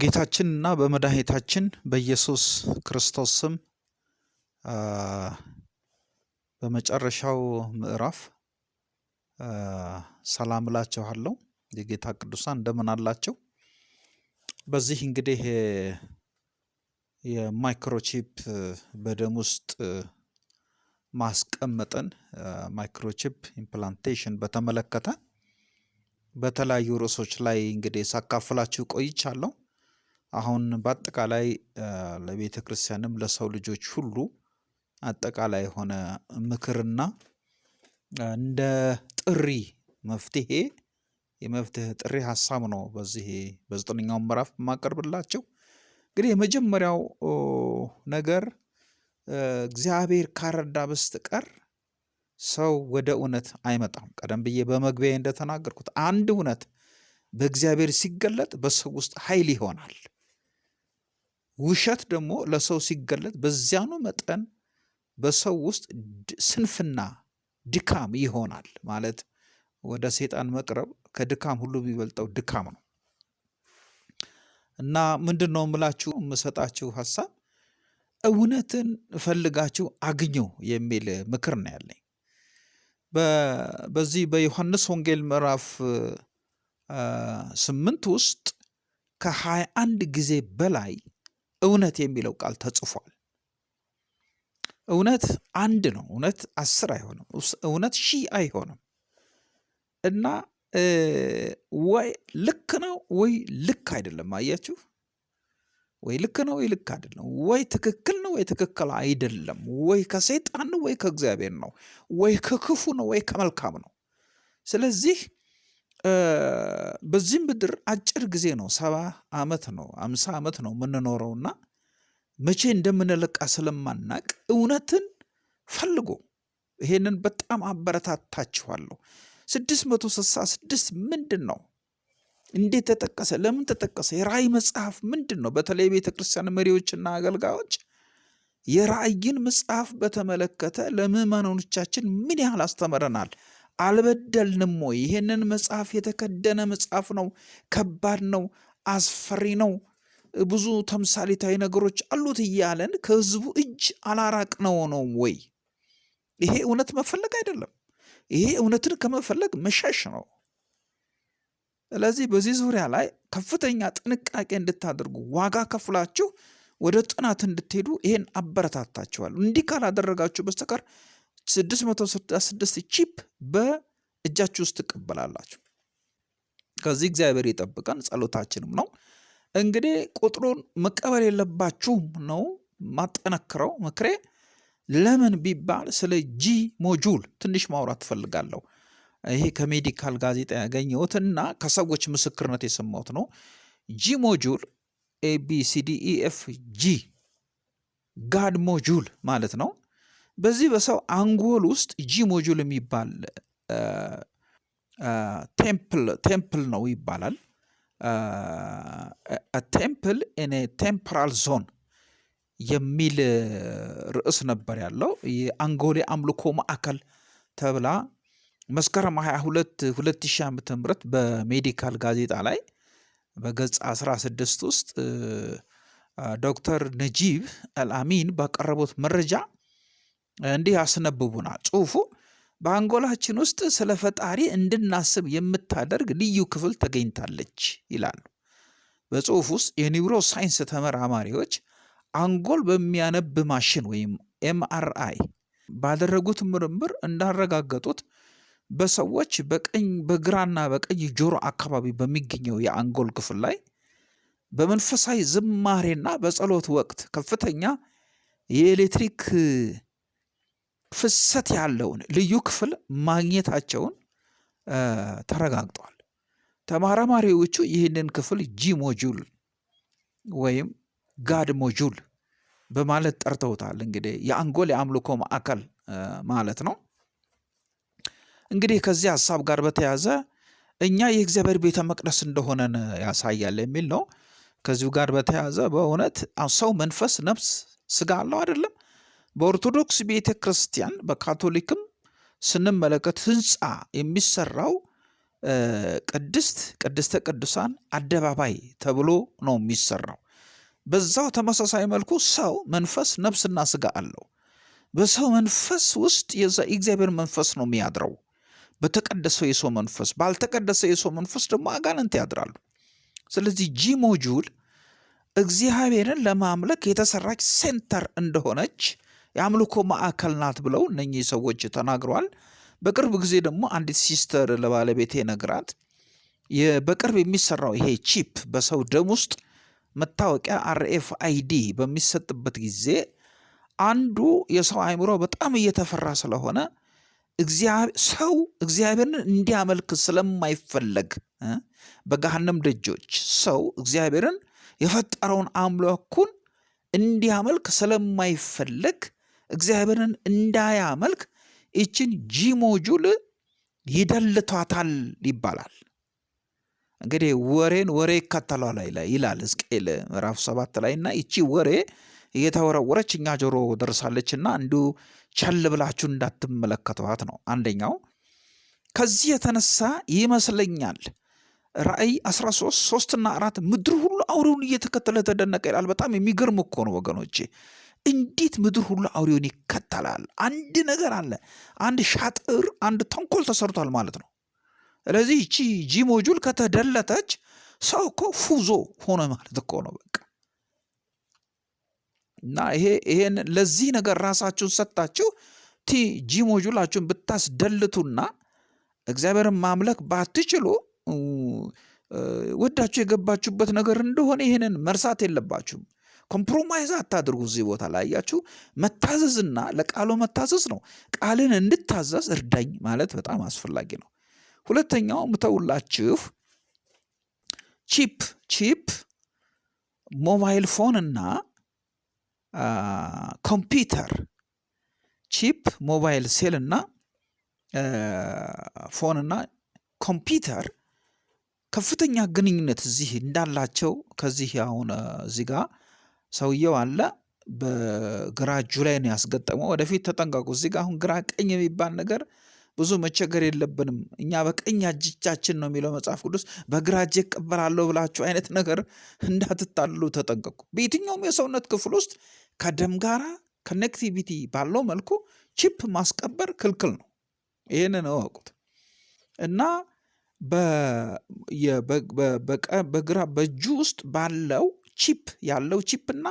በጌታችንና በመድኃኒታችን በኢየሱስ ክርስቶስ ስም በመጨረሻው ምዕራፍ ሰላም እላችኋለሁ። የጌታ ቅዱሳን እንደምን አላቸው? በዚህ እንግዲህ የ microchip በደም ውስጥ ማስቀመጥን microchip implantation በተመለከተ በተለያዩ ርዕሶች ላይ እንግዲህ ሳካፍላችሁ ቆይቻለሁ። አሁን በአጠቃላይ ለቤተ ክርስቲያንም ለሰው ልጆች ሁሉ አጠቃላይ የሆነ ምክርና እንደ ጥሪ መፍትሄ የመፍትሄ ጥሪ ሀሳብ ነው በዚህ በዘጠነኛው ምዕራፍ የማቀርብላቸው። እንግዲህ የመጀመሪያው ነገር እግዚአብሔር ካረዳ በስተቀር ሰው ወደ እውነት አይመጣም። ቀደም ብዬ በመግቢያ እንደተናገርኩት አንድ እውነት በእግዚአብሔር ሲገለጥ በሰው ውስጥ ኃይል ይሆናል። ውሸት ደግሞ ለሰው ሲገለጥ በዚያኑ መጠን በሰው ውስጥ ስንፍና፣ ድካም ይሆናል። ማለት ወደ ሰይጣን መቅረብ ከድካም ሁሉ የሚበልጠው ድካም ነው እና ምንድን ነው የምላችሁ የምሰጣችሁ ሀሳብ እውነትን ፈልጋችሁ አግኙ የሚል ምክር ነው ያለኝ። በዚህ በዮሐንስ ወንጌል ምዕራፍ ስምንት ውስጥ ከሀያ አንድ ጊዜ በላይ እውነት የሚለው ቃል ተጽፏል። እውነት አንድ ነው። እውነት አስር አይሆንም። እውነት ሺህ አይሆንም እና ወይ ልክ ነው ወይ ልክ አይደለም። አያችሁ፣ ወይ ልክ ነው ወይ ልክ አይደለም፣ ወይ ትክክል ነው ወይ ትክክል አይደለም፣ ወይ ከሰይጣን ነው ወይ ከእግዚአብሔር ነው፣ ወይ ከክፉ ነው ወይ ከመልካም ነው። ስለዚህ በዚህ ምድር አጭር ጊዜ ነው፣ ሰባ ዓመት ነው፣ አምሳ ዓመት ነው የምንኖረውና መቼ እንደምንለቃ ስለማናቅ እውነትን ፈልጎ ይሄንን በጣም አበረታታችኋለሁ። ስድስት መቶ ስልሳ ስድስት ምንድን ነው? እንዴት ተጠቀሰ? ለምን ተጠቀሰ? የራእይ መጽሐፍ ምንድን ነው? በተለይ ቤተ ክርስቲያን መሪዎችና አገልጋዮች የራእይን መጽሐፍ በተመለከተ ለምዕመናኖቻችን ምን ያህል አስተምረናል? አልበደልንም ወይ? ይሄንን መጽሐፍ የተከደነ መጽሐፍ ነው፣ ከባድ ነው፣ አስፈሪ ነው፣ ብዙ ተምሳሌታዊ ነገሮች አሉት እያለን ከህዝቡ እጅ አላራቅነው ነው ወይ? ይሄ እውነት መፈለግ አይደለም። ይሄ እውነትን ከመፈለግ መሸሽ ነው። ስለዚህ በዚህ ዙሪያ ላይ ከፍተኛ ጥንቃቄ እንድታደርጉ ዋጋ ከፍላችሁ ወደ ጥናት እንድትሄዱ ይሄን አበረታታችኋል። እንዲህ ካላደረጋችሁ በስተቀር 666 ቺፕ በእጃችሁ ውስጥ ትቀበላላችሁ። ከዚህ እግዚአብሔር ይጠብቀን፣ ጸሎታችንም ነው። እንግዲህ ቁጥሩን መቀበል የለባችሁም ነው ማጠነክረው ምክሬ። ለምን ቢባል ስለ G module ትንሽ ማውራት ትፈልጋለሁ። ይሄ ከ medical ጋዜጣ ያገኘሁትና ከሰዎች ምስክርነት የሰማሁት ነው። G module ABCDEF G God module ማለት ነው። በዚህ በሰው አንጎል ውስጥ G module የሚባል temple ነው ይባላል። temple in temporal zone የሚል ርዕስ ነበር ያለው። የአንጎሌ አምልኮ ማዕከል ተብላ መስከረም 22 2000 ዓ ም በ medical ጋዜጣ ላይ በገጽ 16 ውስጥ ዶክተር ነጂብ አልአሚን ባቀረቡት መረጃ እንዲህ ያስነብቡናል። ጽሁፉ በአንጎላችን ውስጥ ስለ ፈጣሪ እንድናስብ የምታደርግ ልዩ ክፍል ተገኝታለች ይላሉ። በጽሁፍ ውስጥ የ neuroscience ተመራማሪዎች አንጎል በሚያነብ ማሽን ወይም MRI ባደረጉት ምርምር እንዳረጋገጡት በሰዎች በቀኝ በግራና በቀኝ ጆሮ አካባቢ በሚገኘው የአንጎል ክፍል ላይ በመንፈሳዊ ዝማሬና በጸሎት ወቅት ከፍተኛ የኤሌክትሪክ ፍሰት ያለውን ልዩ ክፍል ማግኘታቸውን ተረጋግጧል። ተመራማሪዎቹ ይህንን ክፍል G module ወይም God module በማለት ጠርተውታል። እንግዲህ የአንጎል የአምልኮ ማዕከል ማለት ነው። እንግዲህ ከዚህ ሀሳብ ጋር በተያያዘ እኛ የእግዚአብሔር ቤተ መቅደስ እንደሆነን ያሳያል የሚል ነው። ከዚሁ ጋር በተያያዘ በእውነት ሰው መንፈስ፣ ነፍስ፣ ስጋ አለው አይደለም። በኦርቶዶክስ ቤተ ክርስቲያን በካቶሊክም ስንመለከት ህንፃ የሚሰራው ቅድስት ቅድስተ ቅዱሳን አደባባይ ተብሎ ነው የሚሰራው። በዛው ተመሳሳይ መልኩ ሰው መንፈስ፣ ነፍስና ስጋ አለው። በሰው መንፈስ ውስጥ የእግዚአብሔር መንፈስ ነው የሚያድረው። በተቀደሰው የሰው መንፈስ፣ ባልተቀደሰ የሰው መንፈስ ደግሞ አጋንንት ያድራሉ። ስለዚህ G module እግዚአብሔርን ለማምለክ የተሰራች center እንደሆነች የአምልኮ ማዕከል ናት ብለው እነኚህ ሰዎች ተናግረዋል። በቅርብ ጊዜ ደግሞ አንዲት sister ለባለቤቴ ነግራት በቅርብ የሚሰራው ይሄ chip በሰው ደም ውስጥ መታወቂያ RFID በሚሰጥበት ጊዜ አንዱ የሰው አእምሮ በጣም እየተፈራ ስለሆነ ሰው እግዚአብሔርን እንዲያመልክ ስለማይፈለግ በገሃነም ደጆች ሰው እግዚአብሔርን የፈጠረውን አምላኩን እንዲያመልክ ስለማይፈለግ እግዚአብሔርን እንዳያመልክ ይችን ጂሞጁል ይደልቷታል ይባላል። እንግዲህ ወሬን ወሬ ይከተሏል ይላል ሕዝቅኤል ምዕራፍ ሰባት ላይ እና ይቺ ወሬ እየተወረወረች እኛ ጆሮ ደርሳለችና እንዲሁ ቸል ብላችሁ እንዳትመለከቷት ነው። አንደኛው ከዚህ የተነሳ ይመስለኛል ራእይ 13 ሶስትና አራት ምድር ሁሉ አውሬውን እየተከተለ ተደነቀ ይላል። በጣም የሚገርም እኮ ነው ወገኖቼ። እንዴት ምድር ሁሉ አውሬውን ይከተላል? አንድ ነገር አለ። አንድ ሻጥር፣ አንድ ተንኮል ተሰርቷል ማለት ነው። ስለዚህ ይቺ ጂሞጁል ከተደለተች ሰው እኮ ፉዞ ሆነ ማለት እኮ ነው በቃ እና ይሄ ይሄን ለዚህ ነገር ራሳችሁን ሰጥታችሁ ቲ G module ኣችሁን ብታስደልቱና እግዚአብሔርን ማምለክ ባትችሉ ወዳችሁ የገባችሁበት ነገር እንደሆነ ይህንን መርሳት የለባችሁም። compromise አታድርጉ። እዚህ ቦታ ላይ አያችሁ፣ መታዘዝና ለቃሉ መታዘዝ ነው። ቃልን እንድታዘዝ እርዳኝ ማለት በጣም አስፈላጊ ነው። ሁለተኛው ምተውላችሁ chip chip mobile phone እና ኮምፒውተር chip ሞባይል ሴል እና phone እና ኮምፒውተር ከፍተኛ ግንኙነት እዚህ እንዳላቸው ከዚህ አሁን እዚህ ጋር ሰውየው አለ በግራ እጁ ላይ ነው ያስገጠመው። ወደፊት ተጠንቀቁ። እዚህ ጋር አሁን ግራ ቀኝ የሚባል ነገር ብዙ መቸገር የለብንም። እኛ በቀኝ እጃችን ነው የሚለው መጽሐፍ ቅዱስ። በግራ እጄ እቀበላለሁ ብላችሁ አይነት ነገር እንዳትታልሉ ተጠንቀቁ። በየትኛውም የሰውነት ክፍል ውስጥ ከደም ጋራ connectivity ባለው መልኩ chip ማስቀበር ክልክል ነው። ይህንን እወቁት እና በግራ በእጁ ውስጥ ባለው chip ያለው chip እና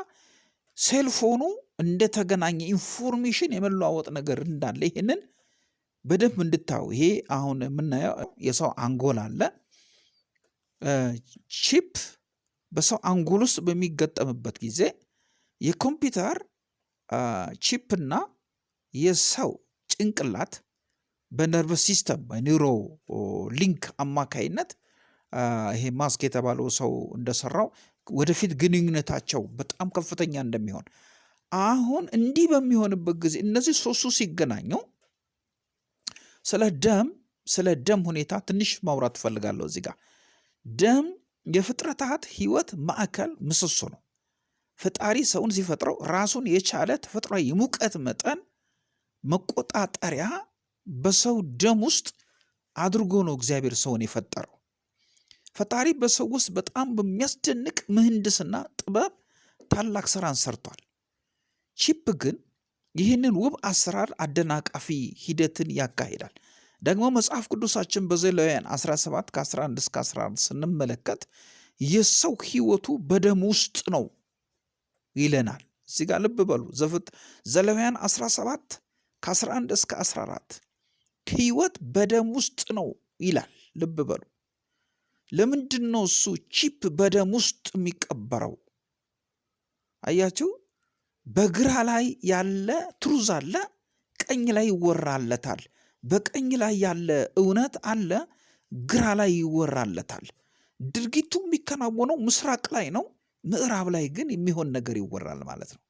cellphone ኑ እንደተገናኘ information የመለዋወጥ ነገር እንዳለ ይህንን በደንብ እንድታዩ። ይሄ አሁን የምናየው የሰው አንጎል አለ። chip በሰው አንጎል ውስጥ በሚገጠምበት ጊዜ የኮምፒውተር chip እና የሰው ጭንቅላት በ nerve system በ Neuralink አማካይነት ይሄ ማስክ የተባለው ሰው እንደሰራው ወደፊት ግንኙነታቸው በጣም ከፍተኛ እንደሚሆን አሁን እንዲህ በሚሆንበት ጊዜ እነዚህ ሶስቱ ሲገናኙ ስለ ደም ስለ ደም ሁኔታ ትንሽ ማውራት ትፈልጋለሁ። እዚህ ጋር ደም የፍጥረታት ህይወት ማዕከል ምሰሶ ነው። ፈጣሪ ሰውን ሲፈጥረው ራሱን የቻለ ተፈጥሯዊ የሙቀት መጠን መቆጣጠሪያ በሰው ደም ውስጥ አድርጎ ነው እግዚአብሔር ሰውን የፈጠረው። ፈጣሪ በሰው ውስጥ በጣም በሚያስደንቅ ምህንድስና ጥበብ ታላቅ ስራን ሰርቷል። chip ግን ይህንን ውብ አሰራር አደናቃፊ ሂደትን ያካሂዳል። ደግሞ መጽሐፍ ቅዱሳችን በዘሌዋውያን 17 ከ11 እስከ 11 ስንመለከት የሰው ህይወቱ በደም ውስጥ ነው ይለናል። እዚህ ጋር ልብ በሉ ዘሌዋውያን 17 ከ11 እስከ 14 ህይወት በደም ውስጥ ነው ይላል። ልብ በሉ። ለምንድን ነው እሱ chip በደም ውስጥ የሚቀበረው? አያችሁ፣ በግራ ላይ ያለ ትሩዝ አለ፣ ቀኝ ላይ ይወራለታል። በቀኝ ላይ ያለ እውነት አለ፣ ግራ ላይ ይወራለታል። ድርጊቱ የሚከናወነው ምስራቅ ላይ ነው፣ ምዕራብ ላይ ግን የሚሆን ነገር ይወራል ማለት ነው።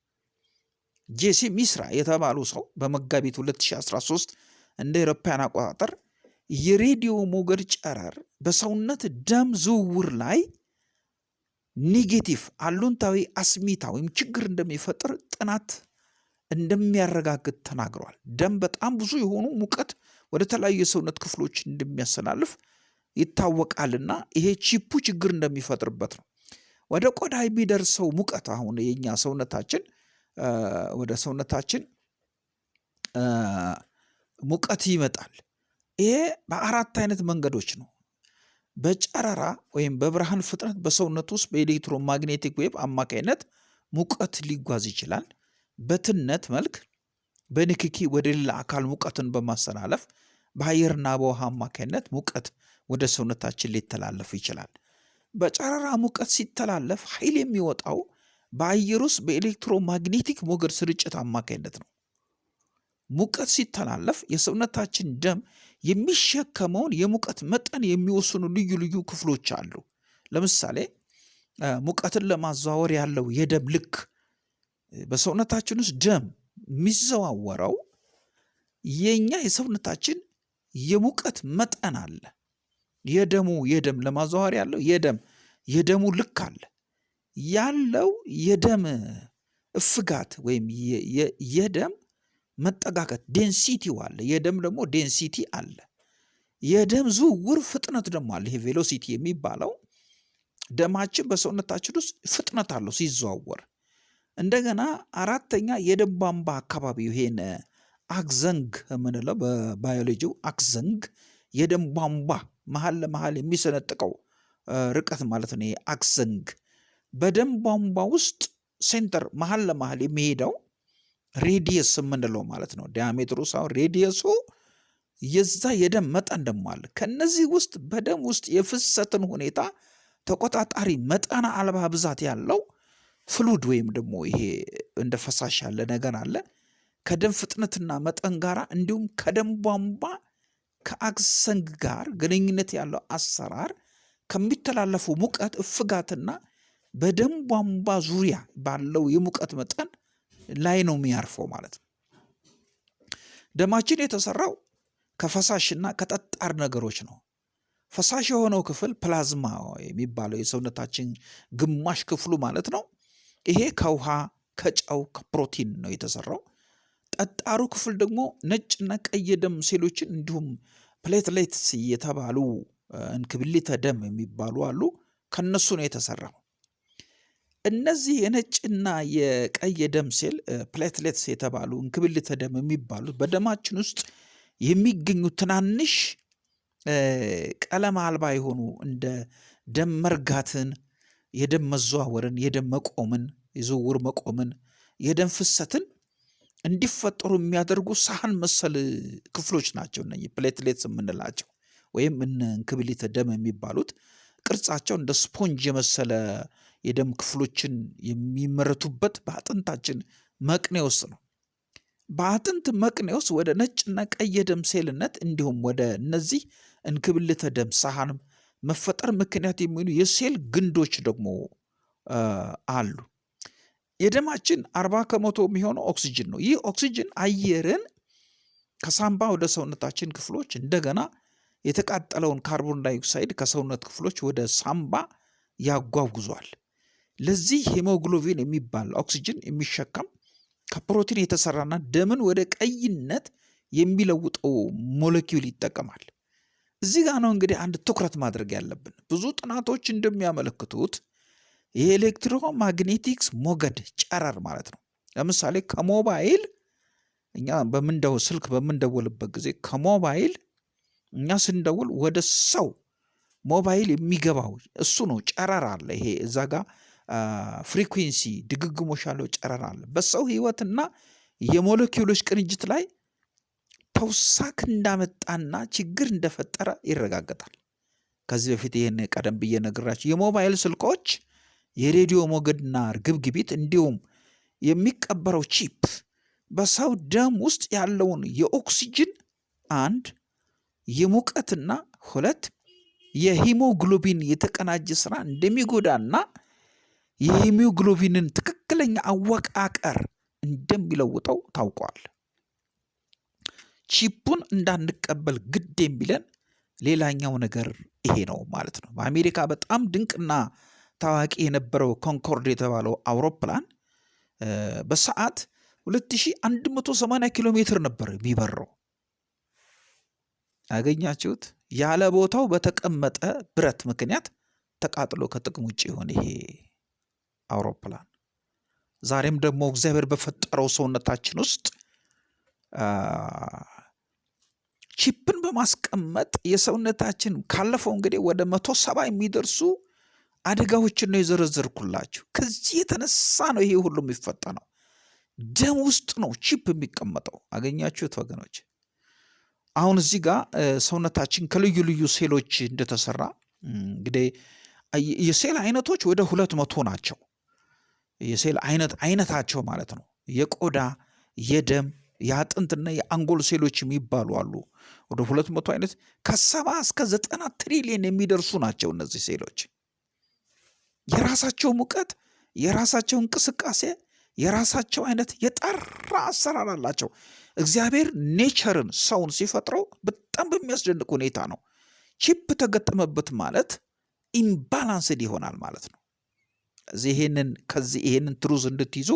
ጄሲ ሚስራ የተባሉ ሰው በመጋቢት 2013 እንደ አውሮፓውያን አቆጣጠር የሬዲዮ ሞገድ ጨረር በሰውነት ደም ዝውውር ላይ negative አሉንታዊ አስሚታ ወይም ችግር እንደሚፈጥር ጥናት እንደሚያረጋግጥ ተናግረዋል። ደም በጣም ብዙ የሆኑ ሙቀት ወደ ተለያዩ የሰውነት ክፍሎች እንደሚያስተላልፍ ይታወቃልና ይሄ chip ኡ ችግር እንደሚፈጥርበት ነው። ወደ ቆዳ የሚደርሰው ሙቀት አሁን የኛ ሰውነታችን ወደ ሰውነታችን ሙቀት ይመጣል። ይሄ በአራት አይነት መንገዶች ነው። በጨረራ ወይም በብርሃን ፍጥነት በሰውነት ውስጥ በ electromagnetic wave አማካይነት ሙቀት ሊጓዝ ይችላል። በትነት መልክ በንክኪ ወደ ሌላ አካል ሙቀትን በማስተላለፍ በአየርና በውሃ አማካይነት ሙቀት ወደ ሰውነታችን ሊተላለፍ ይችላል። በጨረራ ሙቀት ሲተላለፍ ኃይል የሚወጣው በአየር ውስጥ በ electromagnetic ሞገድ ስርጭት አማካይነት ነው። ሙቀት ሲተላለፍ የሰውነታችን ደም የሚሸከመውን የሙቀት መጠን የሚወስኑ ልዩ ልዩ ክፍሎች አሉ። ለምሳሌ ሙቀትን ለማዘዋወር ያለው የደም ልክ በሰውነታችን ውስጥ ደም የሚዘዋወረው የኛ የሰውነታችን የሙቀት መጠን አለ። የደሙ የደም ለማዘዋወር ያለው የደም የደሙ ልክ አለ። ያለው የደም እፍጋት ወይም የደም መጠጋገት density ው አለ። የደም ደግሞ density አለ። የደም ዝውውር ፍጥነት ደግሞ አለ። ይሄ velocity የሚባለው ደማችን በሰውነታችን ውስጥ ፍጥነት አለው ሲዘዋወር። እንደገና አራተኛ የደም ቧንቧ አካባቢ ይሄን አክዘንግ የምንለው በባዮሎጂው አክዘንግ የደም ቧንቧ መሀል ለመሀል የሚሰነጥቀው ርቀት ማለት ነው። አክዘንግ በደም ቧንቧ ውስጥ center መሀል ለመሀል የሚሄደው radius የምንለው ማለት ነው። diameter ኡ ሳይሆን radius ኡ የዛ የደም መጠን ደግሞ አለ። ከነዚህ ውስጥ በደም ውስጥ የፍሰትን ሁኔታ ተቆጣጣሪ መጠን አልባ ብዛት ያለው fluid ወይም ደግሞ ይሄ እንደ ፈሳሽ ያለ ነገር አለ። ከደም ፍጥነትና መጠን ጋር እንዲሁም ከደም ቧንቧ ከአክዘንግ ጋር ግንኙነት ያለው አሰራር ከሚተላለፉ ሙቀት እፍጋትና በደም ቧንቧ ዙሪያ ባለው የሙቀት መጠን ላይ ነው የሚያርፈው ማለት ነው። ደማችን የተሰራው ከፈሳሽና ከጠጣር ነገሮች ነው። ፈሳሽ የሆነው ክፍል ፕላዝማ የሚባለው የሰውነታችን ግማሽ ክፍሉ ማለት ነው። ይሄ ከውሃ ከጨው ከፕሮቲን ነው የተሰራው። ጠጣሩ ክፍል ደግሞ ነጭና ቀይ የደም ሴሎችን እንዲሁም platelets የተባሉ እንክብሊተ ደም የሚባሉ አሉ። ከነሱ ነው የተሰራው። እነዚህ የነጭና የቀይ የደም ሴል platelets የተባሉ እንክብልተ ደም የሚባሉት በደማችን ውስጥ የሚገኙ ትናንሽ ቀለም አልባ የሆኑ እንደ ደም መርጋትን፣ የደም መዘዋወርን፣ የደም መቆምን፣ የዝውውር መቆምን፣ የደም ፍሰትን እንዲፈጠሩ የሚያደርጉ ሳህን መሰል ክፍሎች ናቸው። እነኚህ platelets የምንላቸው ወይም እነ እንክብሊተ ደም የሚባሉት ቅርጻቸው እንደ ስፖንጅ የመሰለ የደም ክፍሎችን የሚመረቱበት በአጥንታችን መቅኔ ውስጥ ነው። በአጥንት መቅኔ ውስጥ ወደ ነጭና ቀይ የደም ሴልነት እንዲሁም ወደ እነዚህ እንክብልተ ደም ሳህን መፈጠር ምክንያት የሚሆኑ የሴል ግንዶች ደግሞ አሉ። የደማችን አርባ ከመቶ የሚሆነው ኦክሲጅን ነው። ይህ ኦክሲጅን አየርን ከሳምባ ወደ ሰውነታችን ክፍሎች እንደገና የተቃጠለውን ካርቦን ዳይኦክሳይድ ከሰውነት ክፍሎች ወደ ሳምባ ያጓጉዟል። ለዚህ ሄሞግሎቢን የሚባል ኦክሲጅን የሚሸከም ከፕሮቲን የተሰራና ደምን ወደ ቀይነት የሚለውጠው ሞለኪውል ይጠቀማል። እዚህ ጋር ነው እንግዲህ አንድ ትኩረት ማድረግ ያለብን። ብዙ ጥናቶች እንደሚያመለክቱት የኤሌክትሮማግኔቲክስ ሞገድ ጨረር ማለት ነው። ለምሳሌ ከሞባይል እኛ በምንደው ስልክ በምንደውልበት ጊዜ ከሞባይል እኛ ስንደውል ወደ ሰው ሞባይል የሚገባው እሱ ነው። ጨረር አለ። ይሄ እዛ ጋር ፍሪኩንሲ ድግግሞሽ ያለው ጨረር አለ። በሰው ህይወትና የሞለኪውሎች ቅንጅት ላይ ተውሳክ እንዳመጣና ችግር እንደፈጠረ ይረጋገጣል። ከዚህ በፊት ይህን ቀደም ብዬ ነግራችሁ የሞባይል ስልኮች የሬዲዮ ሞገድና ርግብግቢት እንዲሁም የሚቀበረው ቺፕ በሰው ደም ውስጥ ያለውን የኦክሲጅን አንድ የሙቀትና ሁለት የሂሞግሎቢን የተቀናጀ ስራ እንደሚጎዳና የሂሞግሎቢንን ትክክለኛ አወቃቀር እንደሚለውጠው ታውቋል። ቺፑን እንዳንቀበል ግድ የሚለን ሌላኛው ነገር ይሄ ነው ማለት ነው። በአሜሪካ በጣም ድንቅና ታዋቂ የነበረው ኮንኮርድ የተባለው አውሮፕላን በሰዓት 2180 ኪሎ ሜትር ነበር የሚበረው። አገኛችሁት? ያለ ቦታው በተቀመጠ ብረት ምክንያት ተቃጥሎ ከጥቅም ውጭ የሆነ ይሄ አውሮፕላን ዛሬም ደግሞ እግዚአብሔር በፈጠረው ሰውነታችን ውስጥ ቺፕን በማስቀመጥ የሰውነታችን ካለፈው እንግዲህ ወደ መቶ ሰባ የሚደርሱ አደጋዎችን ነው የዘረዘርኩላችሁ። ከዚህ የተነሳ ነው ይሄ ሁሉ የሚፈጠነው። ደም ውስጥ ነው ቺፕ የሚቀመጠው። አገኛችሁት ወገኖች? አሁን እዚህ ጋር ሰውነታችን ከልዩ ልዩ ሴሎች እንደተሰራ እንግዲህ የሴል አይነቶች ወደ ሁለት መቶ ናቸው። የሴል አይነት አይነታቸው ማለት ነው። የቆዳ የደም የአጥንትና የአንጎል ሴሎች የሚባሉ አሉ። ወደ ሁለት መቶ አይነት ከሰባ እስከ ዘጠና ትሪሊየን የሚደርሱ ናቸው እነዚህ ሴሎች። የራሳቸው ሙቀት፣ የራሳቸው እንቅስቃሴ፣ የራሳቸው አይነት የጠራ አሰራር አላቸው። እግዚአብሔር nature ን ሰውን ሲፈጥረው በጣም በሚያስደንቅ ሁኔታ ነው። ቺፕ ተገጠመበት ማለት imbalanced ይሆናል ማለት ነው። ይሄንን ከዚህ ይሄንን truth እንድትይዙ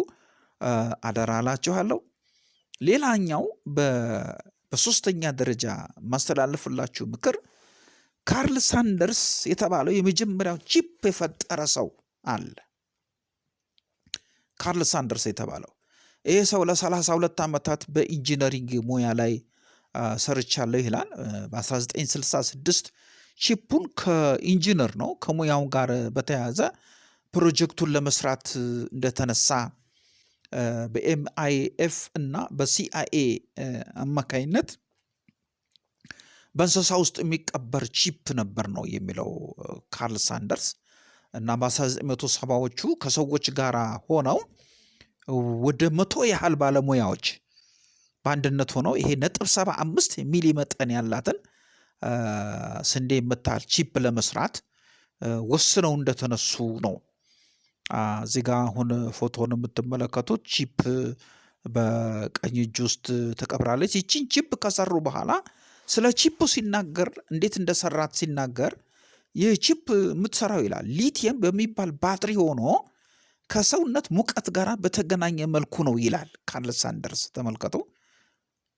አደራ እላችኋለሁ። ሌላኛው በሶስተኛ ደረጃ ማስተላለፍላችሁ ምክር ካርል ሳንደርስ የተባለው የመጀመሪያው ቺፕ የፈጠረ ሰው አለ። ካርል ሳንደርስ የተባለው ይሄ ሰው ለሰላሳ ሁለት ዓመታት በኢንጂነሪንግ ሙያ ላይ ሰርቻለሁ ይላል። በ1966 ቺፑን ከኢንጂነር ነው ከሙያው ጋር በተያያዘ ፕሮጀክቱን ለመስራት እንደተነሳ በኤምአይኤፍ እና በሲአይኤ አማካይነት በእንስሳ ውስጥ የሚቀበር ቺፕ ነበር ነው የሚለው ካርል ሳንደርስ እና በ1970ዎቹ ከሰዎች ጋር ሆነው ወደ መቶ ያህል ባለሙያዎች በአንድነት ሆነው ይሄ ነጥብ ሰባ አምስት ሚሊ መጠን ያላትን ስንዴ የምታህል ቺፕ ለመስራት ወስነው እንደተነሱ ነው። እዚህ ጋ አሁን ፎቶን የምትመለከቱት ቺፕ በቀኝ እጅ ውስጥ ተቀብራለች። ይቺን ቺፕ ከሰሩ በኋላ ስለ ቺፑ ሲናገር እንዴት እንደሰራት ሲናገር ይህ ቺፕ የምትሰራው ይላል ሊቲየም በሚባል ባትሪ ሆኖ ከሰውነት ሙቀት ጋር በተገናኘ መልኩ ነው ይላል ካርል ሳንደርስ። ተመልከቱ።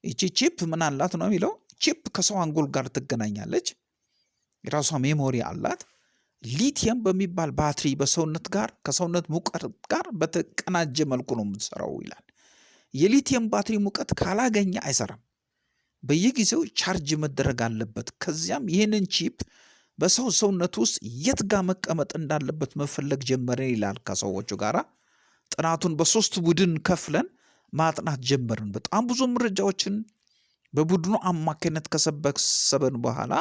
ይቺ ቺፕ ምን አላት ነው የሚለው። ቺፕ ከሰው አንጎል ጋር ትገናኛለች። የራሷ memory አላት። ሊቲየም በሚባል ባትሪ በሰውነት ጋር ከሰውነት ሙቀት ጋር በተቀናጀ መልኩ ነው የምትሰራው ይላል። የሊቲየም ባትሪ ሙቀት ካላገኘ አይሰራም። በየጊዜው ቻርጅ መደረግ አለበት። ከዚያም ይህንን ቺፕ በሰው ሰውነት ውስጥ የት ጋር መቀመጥ እንዳለበት መፈለግ ጀመርን ይላል። ከሰዎቹ ጋር ጥናቱን በሶስት ቡድን ከፍለን ማጥናት ጀመርን። በጣም ብዙ መረጃዎችን በቡድኑ አማካኝነት ከሰበሰበን በኋላ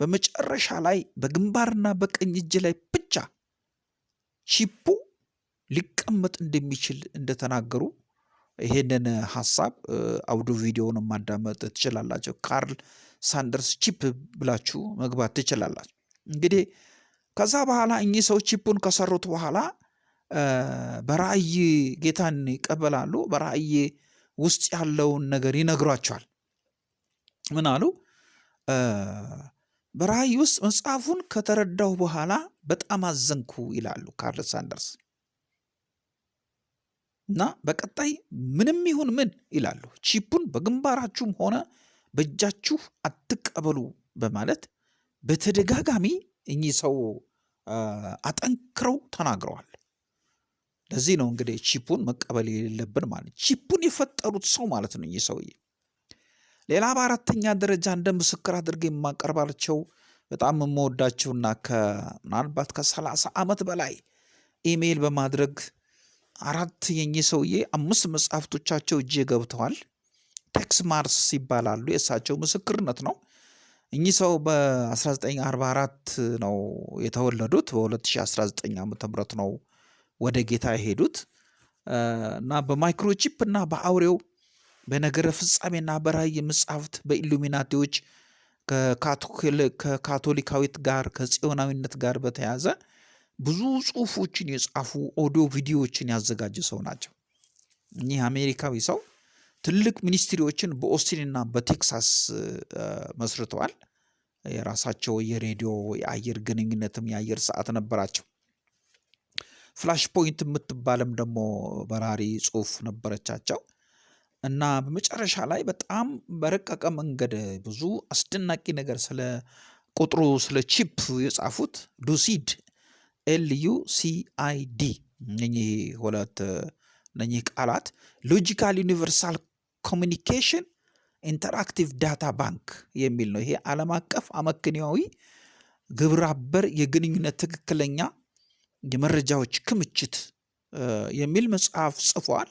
በመጨረሻ ላይ በግንባርና በቀኝ እጅ ላይ ብቻ ቺፑ ሊቀመጥ እንደሚችል እንደተናገሩ ይሄንን ሀሳብ አውዶ ቪዲዮውን ማዳመጥ ትችላላችሁ። ካርል ሳንደርስ ቺፕ ብላችሁ መግባት ትችላላችሁ። እንግዲህ ከዛ በኋላ እኚህ ሰው ቺፑን ከሰሩት በኋላ በራእይ ጌታን ይቀበላሉ። በራእይ ውስጥ ያለውን ነገር ይነግሯቸዋል። ምን አሉ? በራእይ ውስጥ መጽሐፉን ከተረዳሁ በኋላ በጣም አዘንኩ ይላሉ ካርል ሳንደርስ እና በቀጣይ ምንም ይሁን ምን ይላሉ ቺፑን በግንባራችሁም ሆነ በእጃችሁ አትቀበሉ በማለት በተደጋጋሚ እኚህ ሰው አጠንክረው ተናግረዋል። ለዚህ ነው እንግዲህ ቺፑን መቀበል የሌለብን ማለት ቺፑን የፈጠሩት ሰው ማለት ነው እኚህ ሰውዬ። ሌላ በአራተኛ ደረጃ እንደ ምስክር አድርጌ የማቀርባቸው በጣም የምወዳቸውና ምናልባት ከሰላሳ ዓመት በላይ ኢሜይል በማድረግ አራት የኚህ ሰውዬ አምስት መጽሐፍቶቻቸው እጄ ገብተዋል። ቴክስ ማርስ ይባላሉ። የእሳቸው ምስክርነት ነው። እኚህ ሰው በ1944 ነው የተወለዱት። በ2019 ዓ ም ነው ወደ ጌታ የሄዱት እና በ microchip እና በአውሬው በነገረ ፍጻሜና በራእይ መጽሐፍት በኢሉሚናቲዎች ከካቶሊካዊት ጋር ከጽዮናዊነት ጋር በተያያዘ ብዙ ጽሁፎችን የጻፉ ኦዲዮ ቪዲዮዎችን ያዘጋጁ ሰው ናቸው። እኚህ አሜሪካዊ ሰው ትልቅ ministry ዎችን በኦስቲንና በቴክሳስ መስርተዋል። የራሳቸው የሬዲዮ የአየር ግንኙነትም የአየር ሰዓት ነበራቸው። Flash Point የምትባልም ደግሞ በራሪ ጽሁፍ ነበረቻቸው እና በመጨረሻ ላይ በጣም በረቀቀ መንገድ ብዙ አስደናቂ ነገር ስለ ቁጥሩ ስለ ቺፕ የጻፉት LUCID LUCID እነኚህ ሁለት እነኚህ ቃላት Logical Universal Communication Interactive Data Bank የሚል ነው። ይሄ ዓለም አቀፍ አመክንያዊ ግብረ አበር የግንኙነት ትክክለኛ የመረጃዎች ክምችት የሚል መጽሐፍ ጽፏል።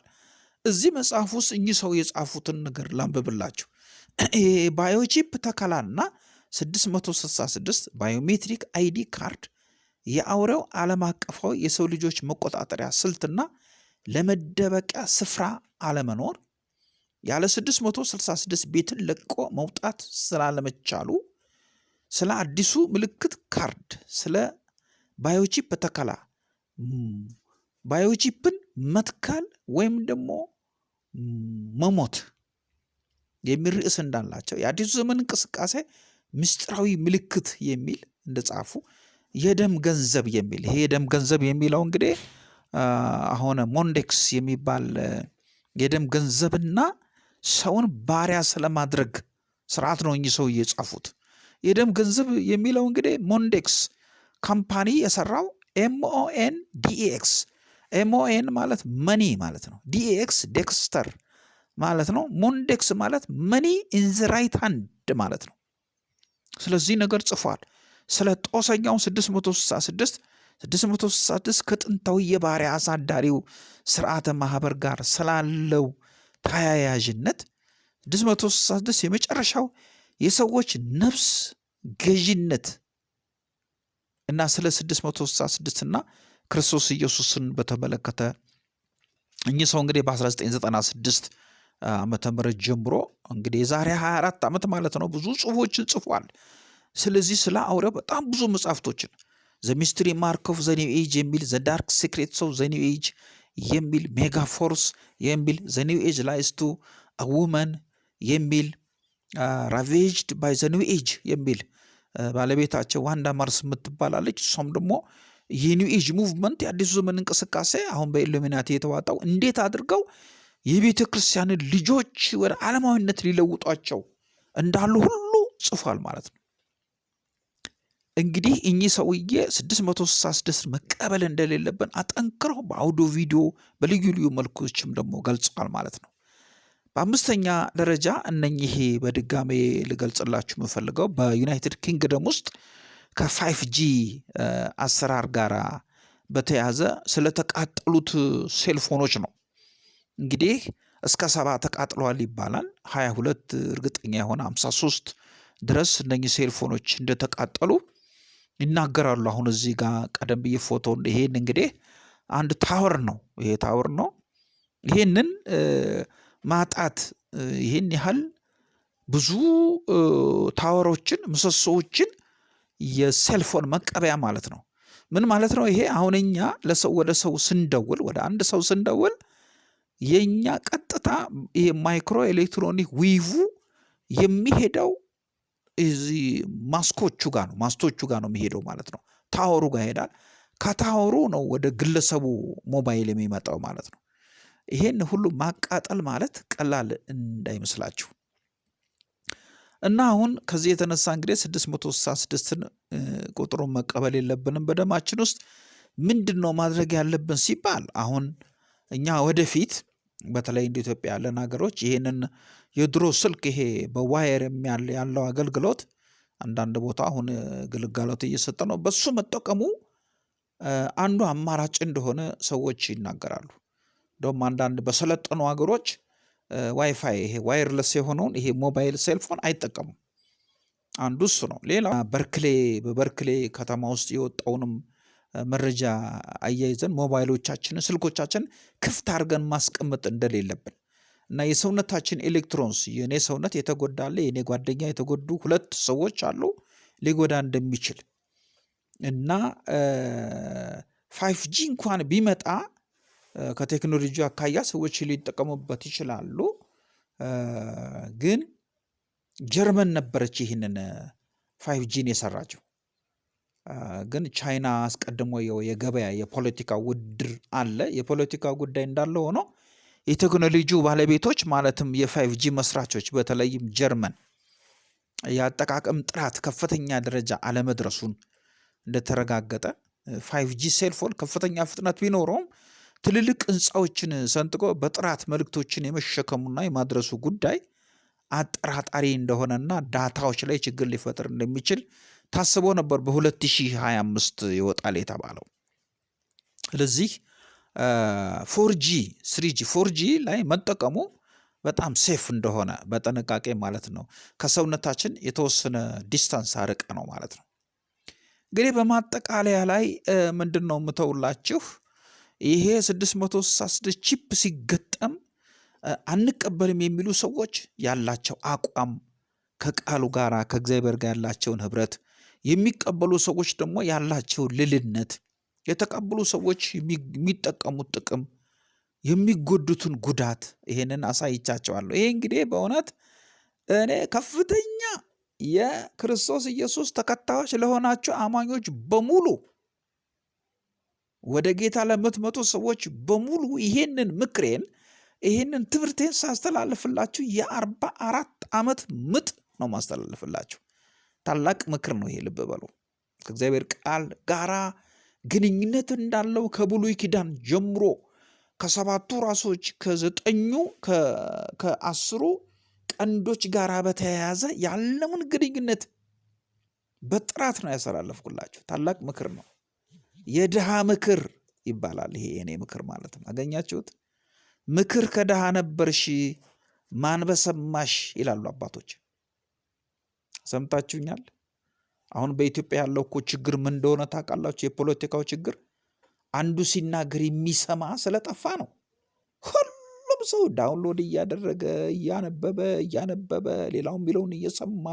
እዚህ መጽሐፍ ውስጥ እኚህ ሰው የጻፉትን ነገር ላንብብላችሁ። biochip ተከላና 666 biometric ID card የአውሬው ዓለም አቀፋዊ የሰው ልጆች መቆጣጠሪያ ስልትና ለመደበቂያ ስፍራ አለመኖር ያለ 666 ቤትን ለቆ መውጣት ስላለመቻሉ ስለ አዲሱ ምልክት ካርድ ስለ biochip ተከላ biochip ን መትከል ወይም ደግሞ መሞት የሚል ርዕስ እንዳላቸው የአዲሱ ዘመን እንቅስቃሴ ምስጢራዊ ምልክት የሚል እንደጻፉ የደም ገንዘብ የሚል ይሄ የደም ገንዘብ የሚለው እንግዲህ አሁን Mondex የሚባል የደም ገንዘብና ሰውን ባሪያ ስለማድረግ ስርዓት ነው እኚህ ሰው የጻፉት። የደም ገንዘብ የሚለው እንግዲህ ሞንዴክስ company የሰራው MON DEX MON ማለት money ማለት ነው። DEX dexter ማለት ነው። ሞንዴክስ ማለት money in the right hand ማለት ነው። ስለዚህ ነገር ጽፏል። ስለ ጦሰኛው 666 666 ከጥንታዊ የባሪያ አሳዳሪው ስርዓተ ማህበር ጋር ስላለው ተያያዥነት 666 የመጨረሻው የሰዎች ነፍስ ገዥነት እና ስለ 666 እና ክርስቶስ ኢየሱስን በተመለከተ እኚህ ሰው እንግዲህ በ1996 ዓመተ ምህረት ጀምሮ እንግዲህ የዛሬ 24 ዓመት ማለት ነው ብዙ ጽሁፎችን ጽፏል። ስለዚህ ስለ አውሬው በጣም ብዙ መጽሐፍቶችን The Mystery Mark of the New Age የሚል The Dark Secrets of the New Age የሚል Mega Forces የሚል The New Age Lies to Women የሚል Ravaged by the New Age የሚል ባለቤታቸው ዋንዳ ማርስ የምትባል አለች እሷም ደግሞ የ New Age Movement የአዲሱ ዘመን እንቅስቃሴ አሁን በኢሉሚናቲ የተዋጣው እንዴት አድርገው የቤተ ክርስቲያንን ልጆች ወደ ዓለማዊነት ሊለውጧቸው እንዳሉ ሁሉ ጽፏል ማለት ነው። እንግዲህ እኚህ ሰውዬ 666 መቀበል እንደሌለብን አጠንክረው በ audio video በልዩ ልዩ መልኮችም ደግሞ ገልጸዋል ማለት ነው። በአምስተኛ ደረጃ እነኚህ በድጋሜ ልገልጽላችሁ የምፈልገው በዩናይትድ ኪንግደም ውስጥ ከ 5G አሰራር ጋር በተያዘ ስለተቃጠሉት cellphoneኦች ነው። እንግዲህ እስከ ሰባ ተቃጥለዋል ይባላል። 22 እርግጠኛ የሆነ 53 ድረስ እነኚህ ሴልፎኖች እንደተቃጠሉ ይናገራሉ። አሁን እዚህ ጋር ቀደም ብዬ ፎቶ ይሄን እንግዲህ አንድ ታወር ነው። ይሄ ታወር ነው። ይሄንን ማጣት ይህን ያህል ብዙ ታወሮችን ምሰሶዎችን የሴልፎን መቀበያ ማለት ነው። ምን ማለት ነው? ይሄ አሁን እኛ ለሰው ወደ ሰው ስንደውል ወደ አንድ ሰው ስንደውል የእኛ ቀጥታ ይሄ micro electronic wave የሚሄደው እዚህ ማስቶቹ ጋር ነው ማስቶቹ ጋር ነው የሚሄደው ማለት ነው። tower ኡ ጋር ይሄዳል። ከ tower ኡ ነው ወደ ግለሰቡ ሞባይል የሚመጣው ማለት ነው። ይሄን ሁሉ ማቃጠል ማለት ቀላል እንዳይመስላችሁ እና አሁን ከዚህ የተነሳ እንግዲህ 666ን ቁጥሩን መቀበል የለብንም በደማችን ውስጥ ምንድን ነው ማድረግ ያለብን ሲባል አሁን እኛ ወደፊት በተለይ እንደ ኢትዮጵያ ያለን ሀገሮች ይህንን የድሮ ስልክ ይሄ በ wire ያለው አገልግሎት አንዳንድ ቦታ አሁን ግልጋሎት እየሰጠ ነው። በሱ መጠቀሙ አንዱ አማራጭ እንደሆነ ሰዎች ይናገራሉ። እንደውም አንዳንድ በሰለጠኑ ሀገሮች ዋይፋይ ይሄ wireless የሆነውን ይሄ ሞባይል cellphone አይጠቀሙም። አንዱ እሱ ነው። ሌላ በርክሌ በበርክሌ ከተማ ውስጥ የወጣውንም መረጃ አያይዘን ሞባይሎቻችንን ስልኮቻችን ክፍት አድርገን ማስቀመጥ እንደሌለብን እና የሰውነታችን electrons የእኔ ሰውነት የተጎዳ አለ፣ የእኔ ጓደኛ የተጎዱ ሁለት ሰዎች አሉ ሊጎዳ እንደሚችል እና 5G እንኳን ቢመጣ ከቴክኖሎጂ አኳያ ሰዎች ሊጠቀሙበት ይችላሉ። ግን ጀርመን ነበረች ይህንን 5G ን የሰራችው። ግን ቻይና አስቀድሞ የገበያ የፖለቲካ ውድድር አለ። የፖለቲካ ጉዳይ እንዳለ ሆኖ የቴክኖሎጂው ባለቤቶች ማለትም የ 5G መስራቾች በተለይም ጀርመን የአጠቃቀም ጥራት ከፍተኛ ደረጃ አለመድረሱን እንደተረጋገጠ 5G cellphone ከፍተኛ ፍጥነት ቢኖረውም ትልልቅ ህንፃዎችን ሰንጥቆ በጥራት መልእክቶችን የመሸከሙና የማድረሱ ጉዳይ አጠራጣሪ እንደሆነና data ዎች ላይ ችግር ሊፈጥር እንደሚችል ታስቦ ነበር በ2025 ይወጣል የተባለው። ስለዚህ ፎርጂ ስሪጂ ፎርጂ ላይ መጠቀሙ በጣም safe እንደሆነ በጥንቃቄ ማለት ነው። ከሰውነታችን የተወሰነ distance አርቀ ነው ማለት ነው። እንግዲህ በማጠቃለያ ላይ ምንድን ነው የምተውላችሁ ይሄ 666 chip ሲገጠም አንቀበልም የሚሉ ሰዎች ያላቸው አቋም ከቃሉ ጋር ከእግዚአብሔር ጋር ያላቸውን ህብረት የሚቀበሉ ሰዎች ደግሞ ያላቸውን ልልነት የተቀበሉ ሰዎች የሚጠቀሙት ጥቅም የሚጎዱትን ጉዳት ይሄንን አሳይቻቸዋለሁ። ይሄ እንግዲህ በእውነት እኔ ከፍተኛ የክርስቶስ ኢየሱስ ተከታዮች ለሆናቸው አማኞች በሙሉ ወደ ጌታ ለምትመጡ ሰዎች በሙሉ ይሄንን ምክሬን ይሄንን ትምህርቴን ሳስተላልፍላችሁ የአርባ አራት ዓመት ምጥ ነው ማስተላልፍላችሁ። ታላቅ ምክር ነው ይሄ፣ ልብ በሉ። ከእግዚአብሔር ቃል ጋራ ግንኙነት እንዳለው ከብሉይ ኪዳን ጀምሮ ከሰባቱ ራሶች ከዘጠኙ ከአስሩ ቀንዶች ጋር በተያያዘ ያለውን ግንኙነት በጥራት ነው ያስተላለፍኩላችሁ። ታላቅ ምክር ነው። የድሃ ምክር ይባላል። ይሄ የኔ ምክር ማለት ነው። አገኛችሁት? ምክር ከድሃ ነበርሽ ማን በሰማሽ ይላሉ አባቶች። ሰምታችሁኛል? አሁን በኢትዮጵያ ያለው እኮ ችግር ምን እንደሆነ ታውቃላችሁ? የፖለቲካው ችግር አንዱ ሲናገር የሚሰማ ስለጠፋ ነው። ሁሉም ሰው download እያደረገ እያነበበ እያነበበ ሌላው የሚለውን እየሰማ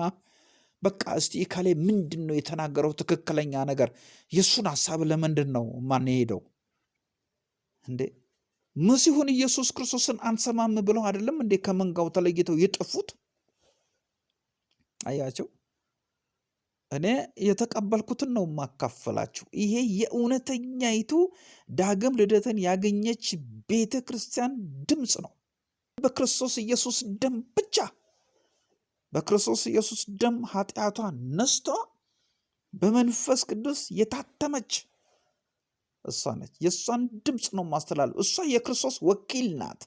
በቃ እስቲ ካሌ ምንድን ነው የተናገረው ትክክለኛ ነገር? የእሱን ሀሳብ ለምንድን ነው ሄደው እንዴ? መሲሁን ኢየሱስ ክርስቶስን አንሰማም ብለው አይደለም እንዴ ከመንጋው ተለይተው የጠፉት? አያቸው። እኔ የተቀበልኩትን ነው የማካፈላችሁ። ይሄ የእውነተኛይቱ ዳግም ልደትን ያገኘች ቤተ ክርስቲያን ድምፅ ነው። በክርስቶስ ኢየሱስ ደም ብቻ በክርስቶስ ኢየሱስ ደም ኃጢአቷ ነስቷ በመንፈስ ቅዱስ የታተመች እሷ ነች። የእሷን ድምፅ ነው ማስተላለፍ። እሷ የክርስቶስ ወኪል ናት።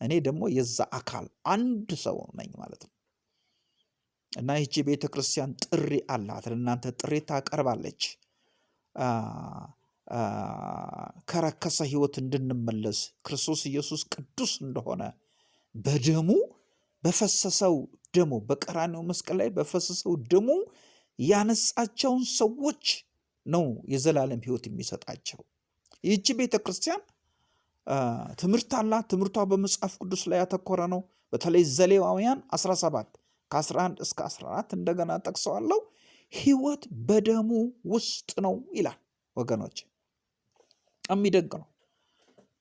እኔ ደግሞ የዛ አካል አንድ ሰው ነኝ ማለት ነው። እና ይቺ ቤተ ክርስቲያን ጥሪ አላት። ለእናንተ ጥሪ ታቀርባለች። ከረከሰ ህይወት እንድንመለስ ክርስቶስ ኢየሱስ ቅዱስ እንደሆነ በደሙ በፈሰሰው ደሙ በቀራኔው መስቀል ላይ በፈሰሰው ደሙ ያነጻቸውን ሰዎች ነው የዘላለም ህይወት የሚሰጣቸው። ይህቺ ቤተ ክርስቲያን ትምህርት አላት። ትምህርቷ በመጽሐፍ ቅዱስ ላይ ያተኮረ ነው። በተለይ ዘሌዋውያን 17 ከ11 እስከ 14 እንደገና ጠቅሰዋለሁ። ህይወት በደሙ ውስጥ ነው ይላል። ወገኖች የሚደንቅ ነው።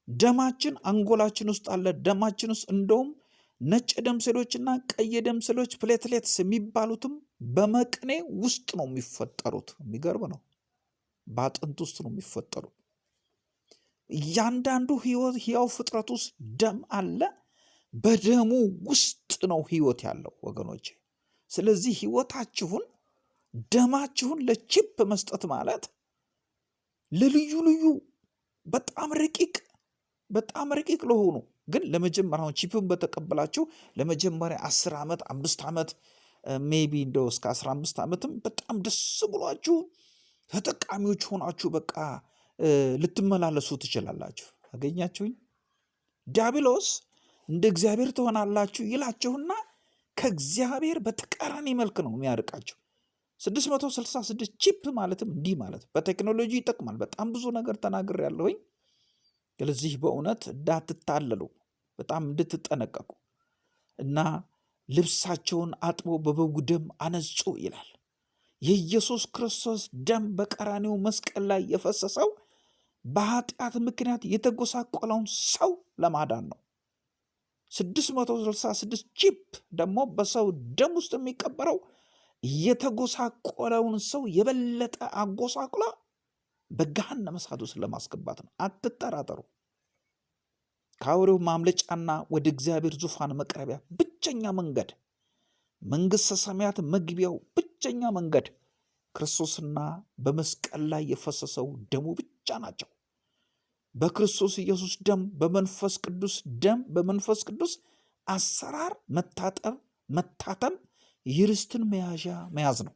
ደማችን አንጎላችን ውስጥ አለ። ደማችን ውስጥ እንደውም ነጭ ደም ሴሎችና ቀይ ደም ሴሎች platelets የሚባሉትም በመቅኔ ውስጥ ነው የሚፈጠሩት። የሚገርም ነው። በአጥንት ውስጥ ነው የሚፈጠሩት። እያንዳንዱ ህያው ፍጥረት ውስጥ ደም አለ። በደሙ ውስጥ ነው ህይወት ያለው ወገኖች። ስለዚህ ህይወታችሁን ደማችሁን ለ chip መስጠት ማለት ለልዩ ልዩ በጣም ረቂቅ በጣም ረቂቅ ለሆኑ ግን ለመጀመሪያ አሁን chip ን በተቀበላችሁ ለመጀመሪያ አስር ዓመት አምስት ዓመት maybe እንደው እስከ አስራ አምስት ዓመትም በጣም ደስ ብሏችሁ ተጠቃሚዎች ሆናችሁ በቃ ልትመላለሱ ትችላላችሁ። አገኛችሁኝ? ዲያብሎስ እንደ እግዚአብሔር ትሆናላችሁ ይላችሁና ከእግዚአብሔር በተቃራኒ መልክ ነው የሚያርቃችሁ። 666 ቺፕ ማለትም እንዲህ ማለት በቴክኖሎጂ ይጠቅማል። በጣም ብዙ ነገር ተናግር ያለሁኝ። ስለዚህ በእውነት እንዳትታለሉ በጣም እንድትጠነቀቁ እና ልብሳቸውን አጥቦ በበጉ ደም አነጹ ይላል። የኢየሱስ ክርስቶስ ደም በቀራኔው መስቀል ላይ የፈሰሰው በኃጢአት ምክንያት የተጎሳቆለውን ሰው ለማዳን ነው። 666 ቺፕ ደግሞ በሰው ደም ውስጥ የሚቀበረው የተጎሳቆለውን ሰው የበለጠ አጎሳቁላ በገሃነመ እሳት ውስጥ ለማስገባት ነው። አትጠራጠሩ። ከአውሬው ማምለጫና ወደ እግዚአብሔር ዙፋን መቅረቢያ ብቸኛ መንገድ መንግሥተ ሰማያት መግቢያው ብቸኛ መንገድ ክርስቶስና በመስቀል ላይ የፈሰሰው ደሙ ብቻ ናቸው። በክርስቶስ ኢየሱስ ደም፣ በመንፈስ ቅዱስ ደም፣ በመንፈስ ቅዱስ አሰራር መታጠብ፣ መታተም የርስትን መያዣ መያዝ ነው።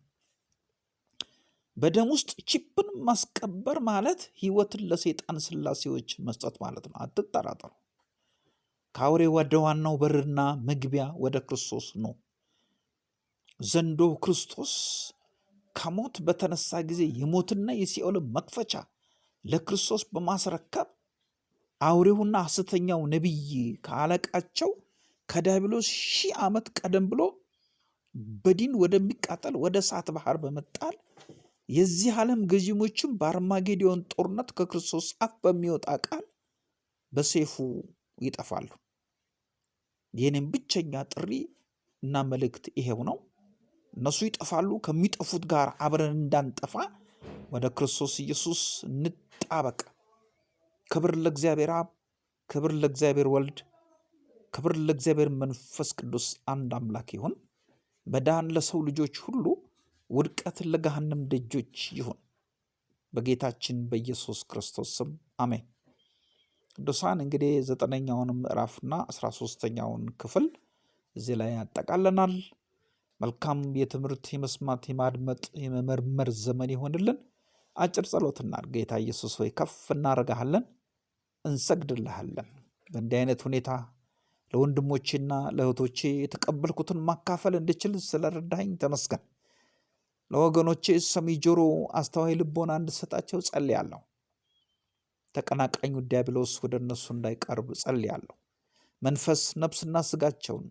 በደም ውስጥ ቺፕን ማስቀበር ማለት ህይወትን ለሰይጣን ስላሴዎች መስጠት ማለት ነው። አትጠራጠሩ። ከአውሬ ወደ ዋናው በርና መግቢያ ወደ ክርስቶስ ነው። ዘንዶ ክርስቶስ ከሞት በተነሳ ጊዜ የሞትና የሲኦልን መክፈቻ ለክርስቶስ በማስረከብ አውሬውና ሐሰተኛው ነቢይ ከአለቃቸው ከዲያብሎስ ሺህ ዓመት ቀደም ብሎ በዲን ወደሚቃጠል ወደ እሳት ባህር በመጣል የዚህ ዓለም ገዢሞችም በአርማጌዲዮን ጦርነት ከክርስቶስ አፍ በሚወጣ ቃል በሰይፉ ይጠፋሉ። የኔም ብቸኛ ጥሪ እና መልእክት ይሄው ነው። እነሱ ይጠፋሉ። ከሚጠፉት ጋር አብረን እንዳንጠፋ ወደ ክርስቶስ ኢየሱስ እንጣበቅ። ክብር ለእግዚአብሔር አብ፣ ክብር ለእግዚአብሔር ወልድ፣ ክብር ለእግዚአብሔር መንፈስ ቅዱስ አንድ አምላክ ይሁን። መዳን ለሰው ልጆች ሁሉ፣ ውድቀት ለገሃነም ደጆች ይሁን። በጌታችን በኢየሱስ ክርስቶስ ስም አሜን። ቅዱሳን እንግዲህ ዘጠነኛውን ምዕራፍና አስራ ሶስተኛውን ክፍል እዚህ ላይ ያጠቃለናል። መልካም የትምህርት የመስማት የማድመጥ የመመርመር ዘመን ይሆንልን። አጭር ጸሎትና ጌታ ኢየሱስ ሆይ ከፍ እናደርግሃለን፣ እንሰግድልሃለን። በእንዲህ አይነት ሁኔታ ለወንድሞቼና ለእህቶቼ የተቀበልኩትን ማካፈል እንድችል ስለረዳኝ ተመስገን። ለወገኖቼ ሰሚ ጆሮ፣ አስተዋይ ልቦና እንድሰጣቸው ጸልያለሁ። ተቀናቃኙ ዲያብሎስ ወደ እነሱ እንዳይቀርብ ጸልያለሁ። መንፈስ ነፍስና ስጋቸውን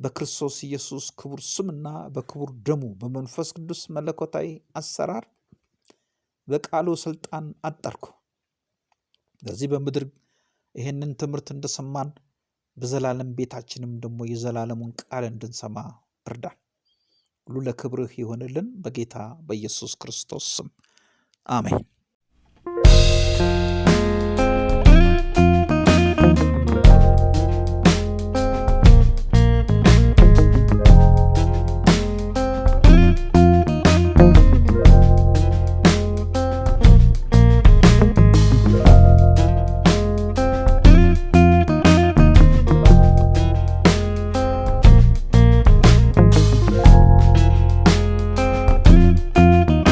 በክርስቶስ ኢየሱስ ክቡር ስምና በክቡር ደሙ በመንፈስ ቅዱስ መለኮታዊ አሰራር በቃሉ ስልጣን አጠርኩ። በዚህ በምድር ይህንን ትምህርት እንደሰማን በዘላለም ቤታችንም ደግሞ የዘላለሙን ቃል እንድንሰማ እርዳን። ሁሉ ለክብርህ ይሆንልን። በጌታ በኢየሱስ ክርስቶስ ስም አሜን።